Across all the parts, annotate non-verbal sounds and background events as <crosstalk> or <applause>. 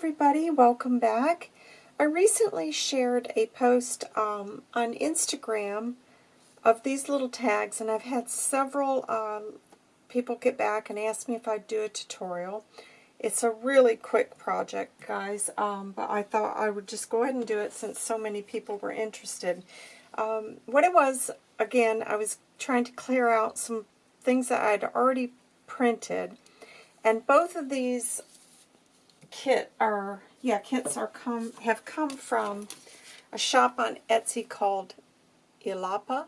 everybody, welcome back. I recently shared a post um, on Instagram of these little tags and I've had several um, people get back and ask me if I'd do a tutorial. It's a really quick project guys, um, but I thought I would just go ahead and do it since so many people were interested. Um, what it was, again, I was trying to clear out some things that I'd already printed and both of these kit are, yeah, kits are come have come from a shop on Etsy called Ilapa.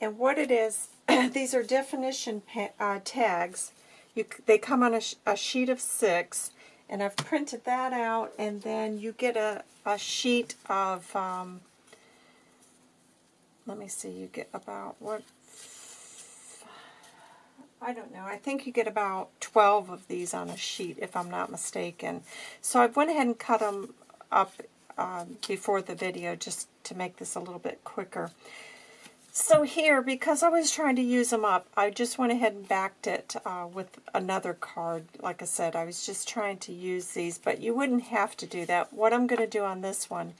And what it is, <clears throat> these are definition uh, tags. You, they come on a, sh a, sheet of six, and I've printed that out, and then you get a, a sheet of, um, let me see, you get about, what, I don't know. I think you get about 12 of these on a sheet, if I'm not mistaken. So I went ahead and cut them up um, before the video just to make this a little bit quicker. So here, because I was trying to use them up, I just went ahead and backed it uh, with another card. Like I said, I was just trying to use these, but you wouldn't have to do that. What I'm going to do on this one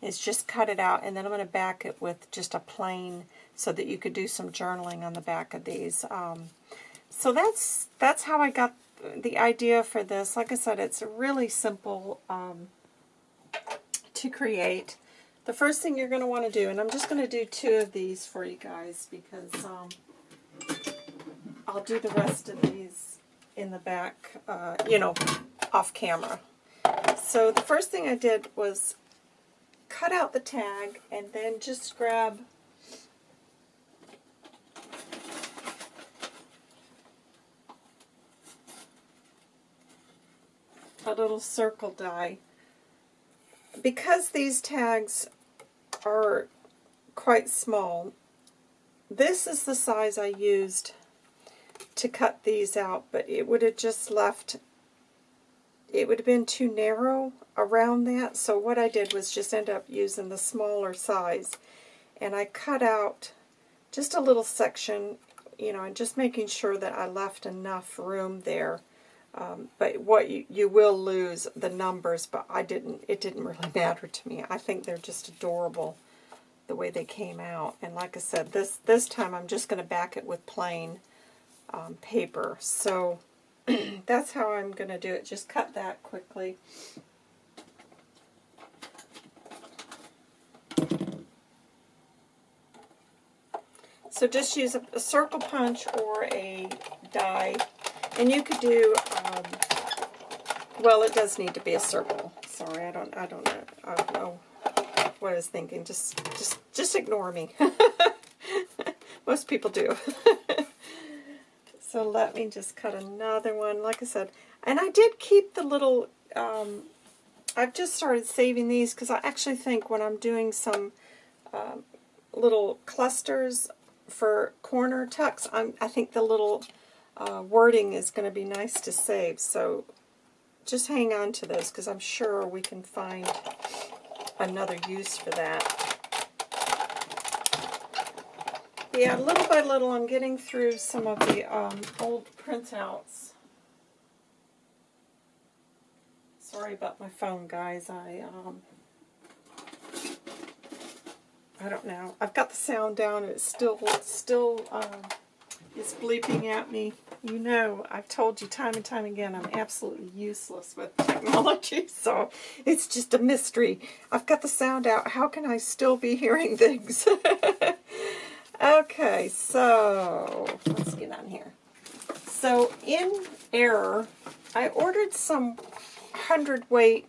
is just cut it out, and then I'm going to back it with just a plain so that you could do some journaling on the back of these. Um, so that's that's how I got the idea for this. Like I said, it's really simple um, to create. The first thing you're going to want to do, and I'm just going to do two of these for you guys because um, I'll do the rest of these in the back, uh, you know, off camera. So the first thing I did was cut out the tag and then just grab a little circle die. Because these tags are quite small, this is the size I used to cut these out, but it would have just left, it would have been too narrow around that, so what I did was just end up using the smaller size, and I cut out just a little section, you know, and just making sure that I left enough room there um, but what you, you will lose the numbers, but I didn't. It didn't really <laughs> matter to me. I think they're just adorable the way they came out. And like I said, this this time I'm just going to back it with plain um, paper. So <clears throat> that's how I'm going to do it. Just cut that quickly. So just use a, a circle punch or a die and you could do, um, well, it does need to be a circle. Sorry, I don't, I don't know, I don't know what I was thinking. Just, just, just ignore me. <laughs> Most people do. <laughs> so let me just cut another one. Like I said, and I did keep the little, um, I've just started saving these because I actually think when I'm doing some um, little clusters for corner tucks, I'm, I think the little uh, wording is going to be nice to save. So just hang on to those because I'm sure we can find another use for that. Yeah, little by little I'm getting through some of the um, old printouts. Sorry about my phone, guys. I um, I don't know. I've got the sound down and it's still still um, is bleeping at me. You know, I've told you time and time again, I'm absolutely useless with technology, <laughs> so it's just a mystery. I've got the sound out. How can I still be hearing things? <laughs> okay, so let's get on here. So in error, I ordered some 100 weight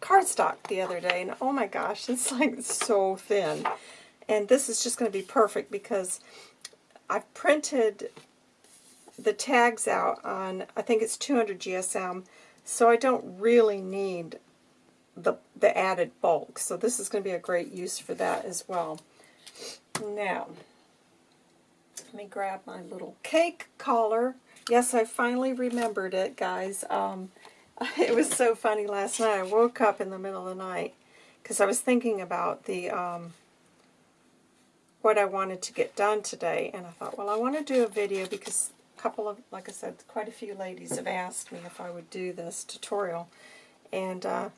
cardstock the other day, and oh my gosh, it's like so thin. And this is just going to be perfect because I've printed the tags out on, I think it's 200 GSM, so I don't really need the, the added bulk. So this is going to be a great use for that as well. Now, let me grab my little cake collar. Yes, I finally remembered it, guys. Um, <laughs> it was so funny last night. I woke up in the middle of the night because I was thinking about the um, what I wanted to get done today. And I thought, well, I want to do a video because a couple of, like I said, quite a few ladies have asked me if I would do this tutorial. And, uh,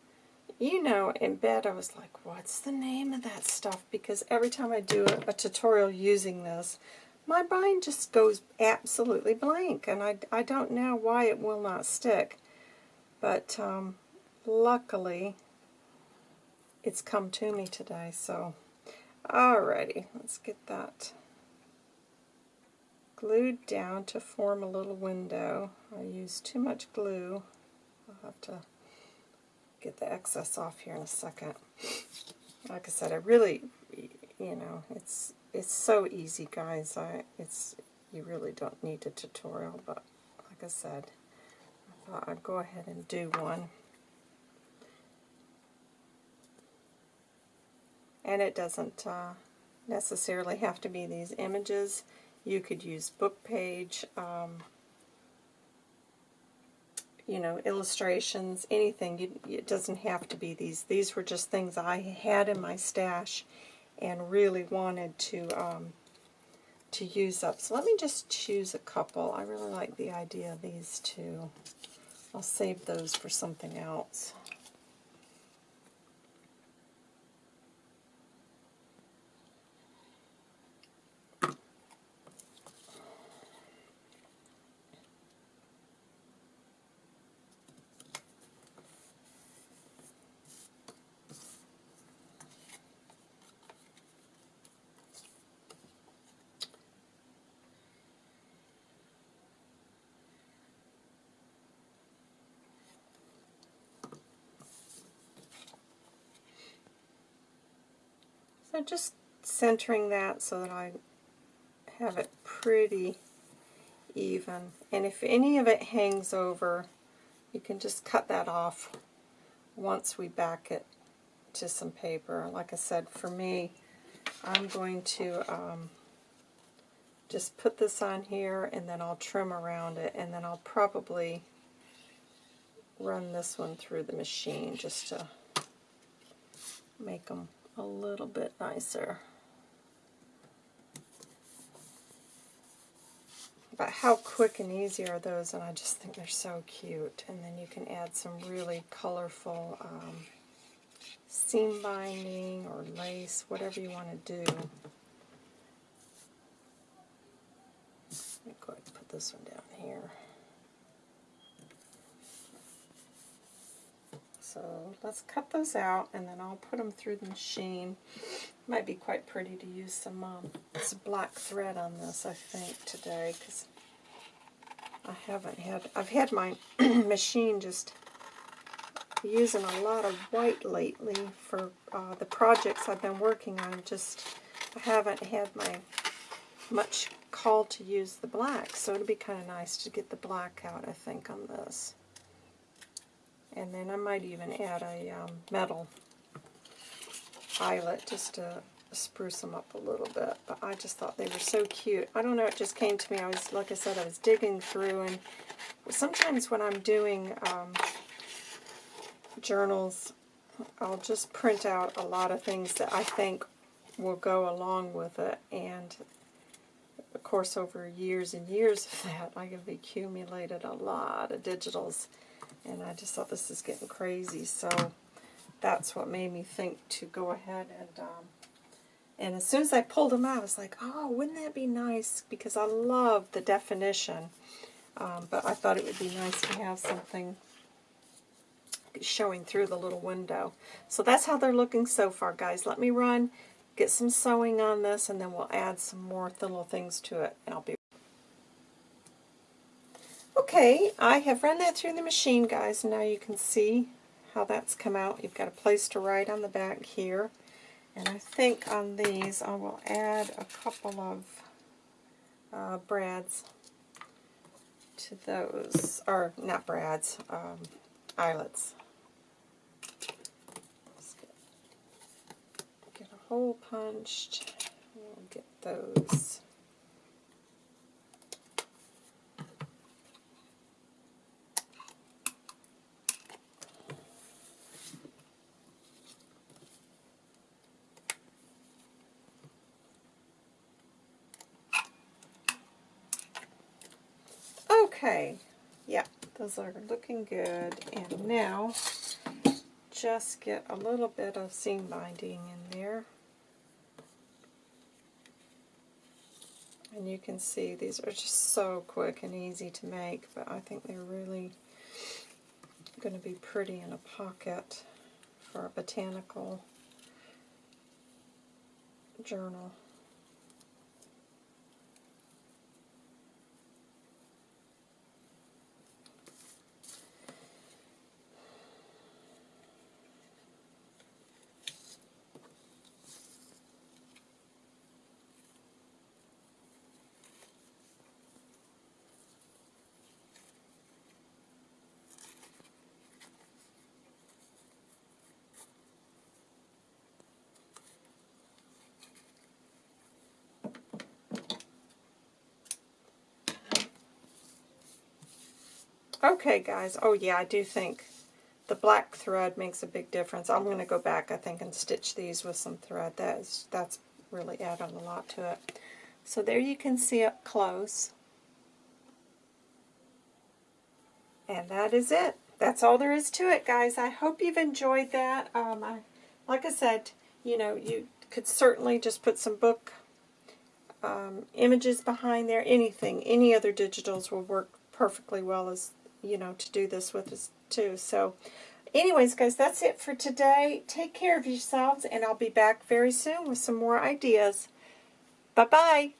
you know, in bed I was like, what's the name of that stuff? Because every time I do a, a tutorial using this, my mind just goes absolutely blank. And I, I don't know why it will not stick. But um, luckily, it's come to me today. So, alrighty, let's get that glued down to form a little window. I used too much glue. I'll have to get the excess off here in a second. Like I said, I really, you know, it's it's so easy, guys. I it's you really don't need a tutorial, but like I said, I thought I'd go ahead and do one. And it doesn't uh, necessarily have to be these images. You could use book page, um, you know, illustrations, anything. It doesn't have to be these. These were just things I had in my stash and really wanted to um, to use up. So let me just choose a couple. I really like the idea of these two. I'll save those for something else. So just centering that so that I have it pretty even. And if any of it hangs over, you can just cut that off once we back it to some paper. Like I said, for me, I'm going to um, just put this on here and then I'll trim around it and then I'll probably run this one through the machine just to make them a little bit nicer. But how quick and easy are those, and I just think they're so cute. And then you can add some really colorful um, seam binding or lace, whatever you want to do. Let me go ahead and put this one down here. So let's cut those out and then I'll put them through the machine. Might be quite pretty to use some, um, some black thread on this, I think, today because I haven't had, I've had my <clears throat> machine just using a lot of white lately for uh, the projects I've been working on. Just, I haven't had my much call to use the black, so it'd be kind of nice to get the black out, I think, on this. And then I might even add a um, metal eyelet just to spruce them up a little bit. But I just thought they were so cute. I don't know, it just came to me. I was, like I said, I was digging through, and sometimes when I'm doing um, journals, I'll just print out a lot of things that I think will go along with it. And of course, over years and years of that, I have accumulated a lot of digitals and I just thought this is getting crazy, so that's what made me think to go ahead and, um, and as soon as I pulled them out, I was like, oh, wouldn't that be nice, because I love the definition, um, but I thought it would be nice to have something showing through the little window. So that's how they're looking so far, guys. Let me run, get some sewing on this, and then we'll add some more little things to it, and I'll be Okay, I have run that through the machine, guys, and now you can see how that's come out. You've got a place to write on the back here. And I think on these I will add a couple of uh, brads to those, or not brads, um, eyelets. Get, get a hole punched. We'll get those Okay, yeah, those are looking good. And now, just get a little bit of seam binding in there. And you can see these are just so quick and easy to make, but I think they're really going to be pretty in a pocket for a botanical journal. Okay, guys. Oh, yeah, I do think the black thread makes a big difference. I'm going to go back, I think, and stitch these with some thread. That is, that's really added a lot to it. So there you can see up close. And that is it. That's all there is to it, guys. I hope you've enjoyed that. Um, I, like I said, you know, you could certainly just put some book um, images behind there. Anything, any other digitals will work perfectly well as you know, to do this with us too. So anyways, guys, that's it for today. Take care of yourselves, and I'll be back very soon with some more ideas. Bye-bye.